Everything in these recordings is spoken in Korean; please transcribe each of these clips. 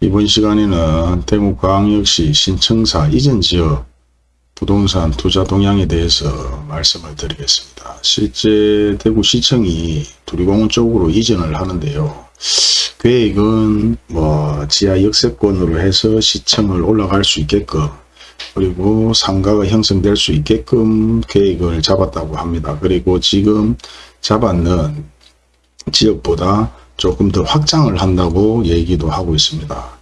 이번 시간에는 대구광역시 신청사 이전 지역 부동산 투자 동향에 대해서 말씀을 드리겠습니다. 실제 대구시청이 두리공원 쪽으로 이전을 하는데요. 계획은 뭐 지하 역세권으로 해서 시청을 올라갈 수 있게끔 그리고 상가가 형성될 수 있게끔 계획을 잡았다고 합니다. 그리고 지금 잡았는 지역보다 조금 더 확장을 한다고 얘기도 하고 있습니다.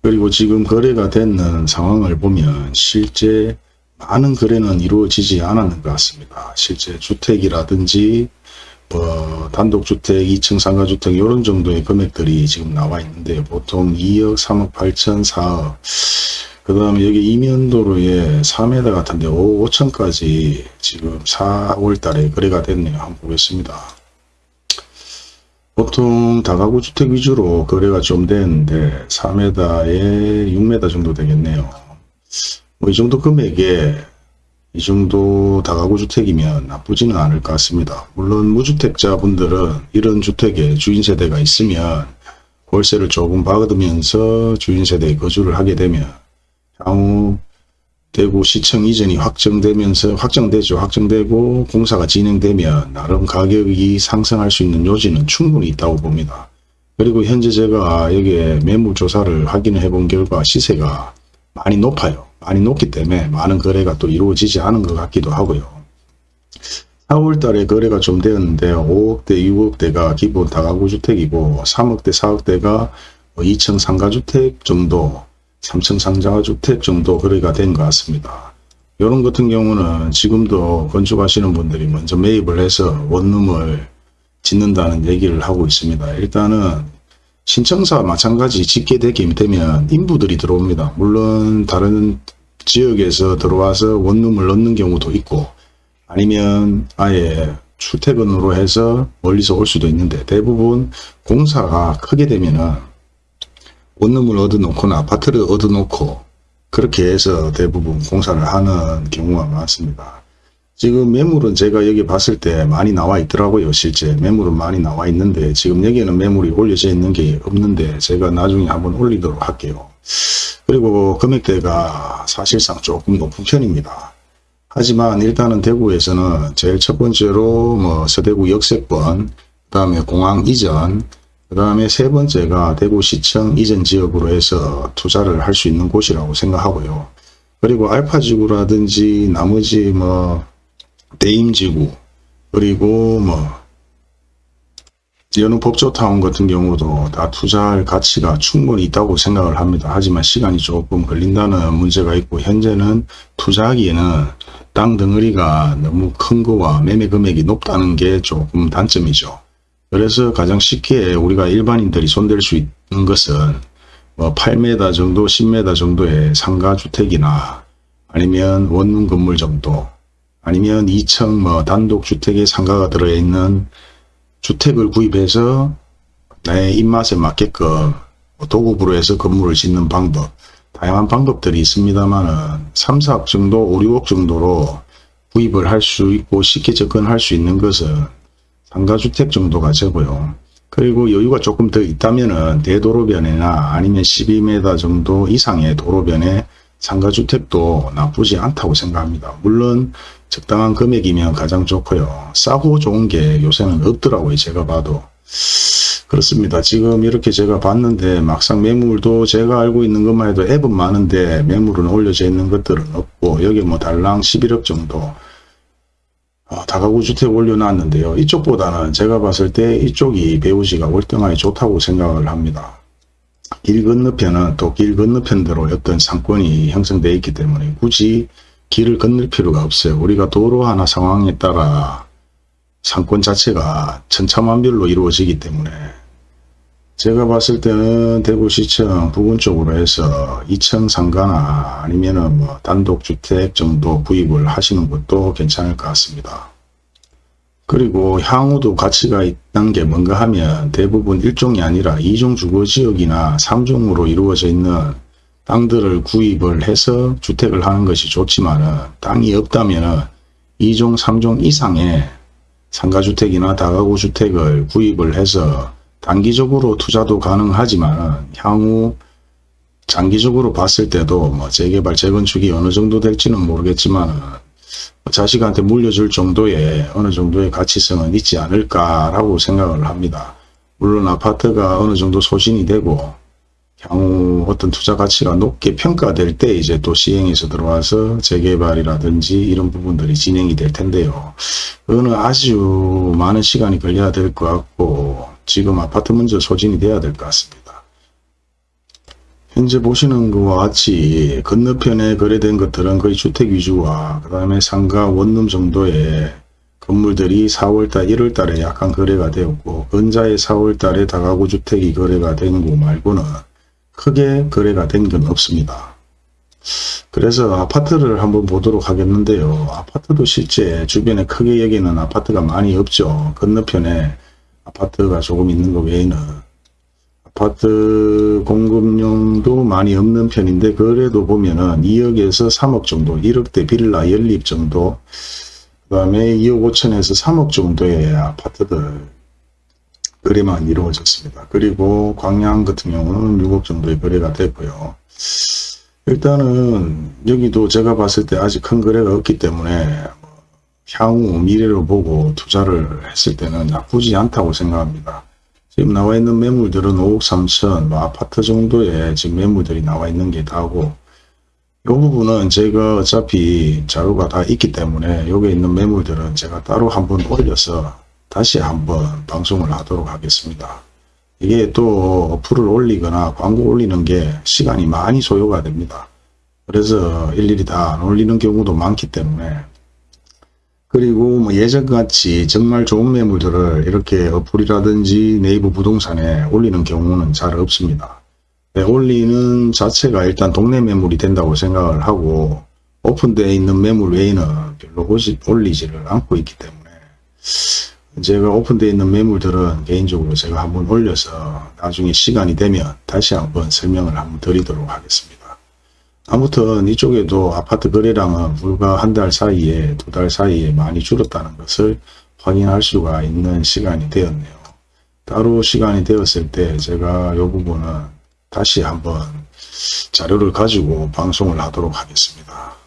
그리고 지금 거래가 되는 상황을 보면 실제 많은 거래는 이루어지지 않았는 것 같습니다. 실제 주택이라든지 뭐 단독주택, 2층 상가주택 이런 정도의 금액들이 지금 나와 있는데 보통 2억, 3억 8천, 4억 그 다음에 여기 이면도로에 4m 같은데 5, 5천까지 지금 4월 달에 거래가 됐네요. 한번 보겠습니다. 보통 다가구 주택 위주로 거래가 좀 되는데 4m에 6m 정도 되겠네요. 뭐 이 정도 금액에 이 정도 다가구 주택이면 나쁘지는 않을 것 같습니다. 물론 무주택자 분들은 이런 주택에 주인 세대가 있으면 월세를 조금 받으면서 주인 세대에 거주를 하게 되면 향후 대구시청 이전이 확정되면서 확정되죠. 확정되고 공사가 진행되면 나름 가격이 상승할 수 있는 요지는 충분히 있다고 봅니다. 그리고 현재 제가 여기에 매물 조사를 확인해 본 결과 시세가 많이 높아요. 많이 높기 때문에 많은 거래가 또 이루어지지 않은 것 같기도 하고요. 4월 달에 거래가 좀 되었는데 5억대, 6억대가 기본 다가구 주택이고 3억대, 4억대가 2층 상가주택 정도 3층 상자주택 정도 거래가 된 것 같습니다. 이런 같은 경우는 지금도 건축하시는 분들이 먼저 매입을 해서 원룸을 짓는다는 얘기를 하고 있습니다. 일단은 신청사 마찬가지 짓게 되면 인부들이 들어옵니다. 물론 다른 지역에서 들어와서 원룸을 넣는 경우도 있고 아니면 아예 출퇴근으로 해서 멀리서 올 수도 있는데 대부분 공사가 크게 되면은 원룸을 얻어놓거나 아파트를 얻어놓고 그렇게 해서 대부분 공사를 하는 경우가 많습니다. 지금 매물은 제가 여기 봤을 때 많이 나와 있더라고요. 실제 매물은 많이 나와 있는데 지금 여기에는 매물이 올려져 있는 게 없는데 제가 나중에 한번 올리도록 할게요. 그리고 금액대가 사실상 조금 높은 편입니다. 하지만 일단은 대구에서는 제일 첫 번째로 뭐 서대구 역세권, 그 다음에 공항 이전, 그 다음에 세 번째가 대구시청 이전 지역으로 해서 투자를 할 수 있는 곳이라고 생각하고요. 그리고 알파지구라든지 나머지 뭐 대임지구 그리고 뭐 여느 법조타운 같은 경우도 다 투자할 가치가 충분히 있다고 생각을 합니다. 하지만 시간이 조금 걸린다는 문제가 있고 현재는 투자하기에는 땅 덩어리가 너무 큰 거와 매매 금액이 높다는 게 조금 단점이죠. 그래서 가장 쉽게 우리가 일반인들이 손댈 수 있는 것은 뭐 8m 정도 10m 정도의 상가주택이나 아니면 원룸 건물 정도 아니면 2층 뭐 단독주택에 상가가 들어있는 주택을 구입해서 나의 입맛에 맞게끔 뭐 도급으로 해서 건물을 짓는 방법 다양한 방법들이 있습니다만 3, 4억 정도 5, 6억 정도로 구입을 할 수 있고 쉽게 접근할 수 있는 것은 상가주택 정도가 되고요. 그리고 여유가 조금 더 있다면 대도로변이나 아니면 12m 정도 이상의 도로변에 상가주택도 나쁘지 않다고 생각합니다. 물론 적당한 금액이면 가장 좋고요. 싸고 좋은 게 요새는 없더라고요. 제가 봐도. 그렇습니다. 지금 이렇게 제가 봤는데 막상 매물도 제가 알고 있는 것만 해도 앱은 많은데 매물은 올려져 있는 것들은 없고 여기 뭐 달랑 11억 정도 어, 다가구 주택 올려놨는데요. 이쪽보다는 제가 봤을 때 이쪽이 배우지가 월등하게 좋다고 생각을 합니다. 길 건너편은 또 길 건너편대로 어떤 상권이 형성되어 있기 때문에 굳이 길을 건널 필요가 없어요. 우리가 도로 하나 상황에 따라 상권 자체가 천차만별로 이루어지기 때문에 제가 봤을 때는 대구시청 부근 쪽으로 해서 2층 상가나 아니면은 뭐 단독주택 정도 구입을 하시는 것도 괜찮을 것 같습니다. 그리고 향후도 가치가 있다는 게 뭔가 하면 대부분 1종이 아니라 2종 주거지역이나 3종으로 이루어져 있는 땅들을 구입을 해서 주택을 하는 것이 좋지만 땅이 없다면 2종, 3종 이상의 상가주택이나 다가구 주택을 구입을 해서 단기적으로 투자도 가능하지만 향후 장기적으로 봤을 때도 뭐 재개발 재건축이 어느 정도 될지는 모르겠지만 자식한테 물려줄 정도의 어느 정도의 가치성은 있지 않을까라고 생각을 합니다. 물론 아파트가 어느 정도 소진이 되고 향후 어떤 투자 가치가 높게 평가될 때 이제 또 시행에서 들어와서 재개발이라든지 이런 부분들이 진행이 될 텐데요. 그거는 아주 많은 시간이 걸려야 될 것 같고 지금 아파트 먼저 소진이 돼야 될 것 같습니다. 현재 보시는 것과 같이 건너편에 거래된 것들은 거의 주택 위주와 그 다음에 상가 원룸 정도의 건물들이 4월달 1월달에 약간 거래가 되었고 근자에 4월달에 다가구 주택이 거래가 된거 말고는 크게 거래가 된 건 없습니다. 그래서 아파트를 한번 보도록 하겠는데요. 아파트도 실제 주변에 크게 여기는 아파트가 많이 없죠. 건너편에 아파트가 조금 있는 것 외에는 아파트 공급용도 많이 없는 편인데 그래도 보면은 2억에서 3억 정도 1억대 빌라 연립 정도 그 다음에 2억 5천에서 3억 정도의 아파트들 거래만 이루어졌습니다. 그리고 광양 같은 경우는 6억 정도의 거래가 됐고요. 일단은 여기도 제가 봤을 때 아직 큰 거래가 없기 때문에 뭐 향후 미래로 보고 투자를 했을 때는 나쁘지 않다고 생각합니다. 지금 나와 있는 매물들은 5억 3천 뭐 아파트 정도의 지금 매물들이 나와 있는 게 다고 이 부분은 제가 어차피 자료가 다 있기 때문에 여기 있는 매물들은 제가 따로 한번 올려서 다시 한번 방송을 하도록 하겠습니다. 이게 또 어플을 올리거나 광고 올리는 게 시간이 많이 소요가 됩니다. 그래서 일일이 다 안 올리는 경우도 많기 때문에 그리고 뭐 예전같이 정말 좋은 매물들을 이렇게 어플이라든지 네이버 부동산에 올리는 경우는 잘 없습니다. 네, 올리는 자체가 일단 동네 매물이 된다고 생각을 하고 오픈되어 있는 매물 외에는 별로 올리지를 않고 있기 때문에 제가 오픈되어 있는 매물들은 개인적으로 제가 한번 올려서 나중에 시간이 되면 다시 한번 설명을 한번 드리도록 하겠습니다. 아무튼 이쪽에도 아파트 거래량은 불과 한 달 사이에 두 달 사이에 많이 줄었다는 것을 확인할 수가 있는 시간이 되었네요. 따로 시간이 되었을 때 제가 이 부분은 다시 한번 자료를 가지고 방송을 하도록 하겠습니다.